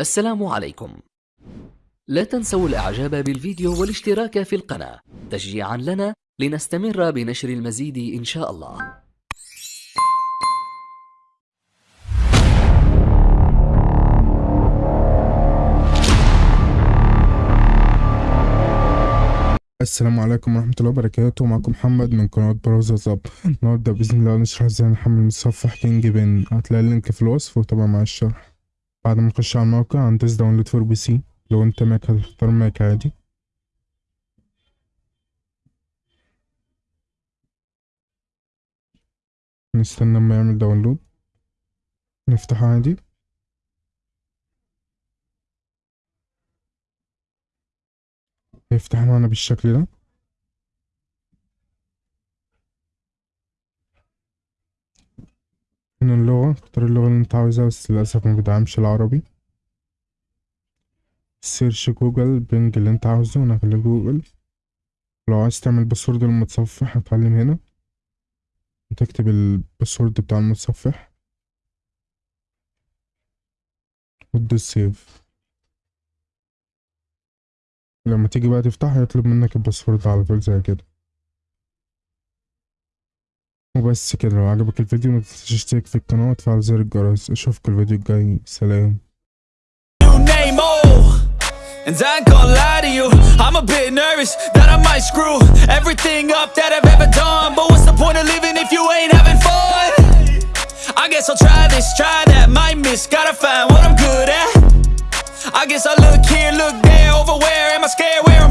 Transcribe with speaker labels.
Speaker 1: السلام عليكم. لا تنسوا الإعجاب بالفيديو والاشتراك في القناة تشجيعا لنا لنستمر بنشر المزيد إن شاء الله.
Speaker 2: السلام عليكم ورحمة الله وبركاته. معكم محمد من قناة براوزر زب النهاردة بإذن الله نشرح إزاي نحمل متصفح كينج بن. هتلاقي ال link في الوصف وطبعا مع الشرح. بعد ما نخش على الموقع هندوس download for PC لو أنت ماك هتختار ماك عادي. نستنى أما يعمل download نفتحه عادي. هيفتح معانا بالشكل ده هنا اللغة اختار اللغة اللي أنت عاوزها بس للأسف ما بيدعمش العربي. search جوجل بنج اللي أنت عاوزه وأنا هخليه جوجل. لو عايز تعمل password للمتصفح هتعلم هنا. وتكتب ال password بتاع المتصفح. وتدوس save لما تيجي بقى تفتح هيطلب منك ال password على طول زي كده. وبس كده لو عجبك الفيديو متنساش تشترك في القناة وتفعل زر الجرس اشوفكوا الفيديو الجاي سلام
Speaker 3: new name, oh And I ain't gonna lie to you I'm a bit nervous that I might screw Everything up that I've ever done But what's the point of living if you ain't having fun? I guess I'll try this, try that, might miss Gotta find what I'm good at I guess I look here, look there Over where am I scared, where am I at?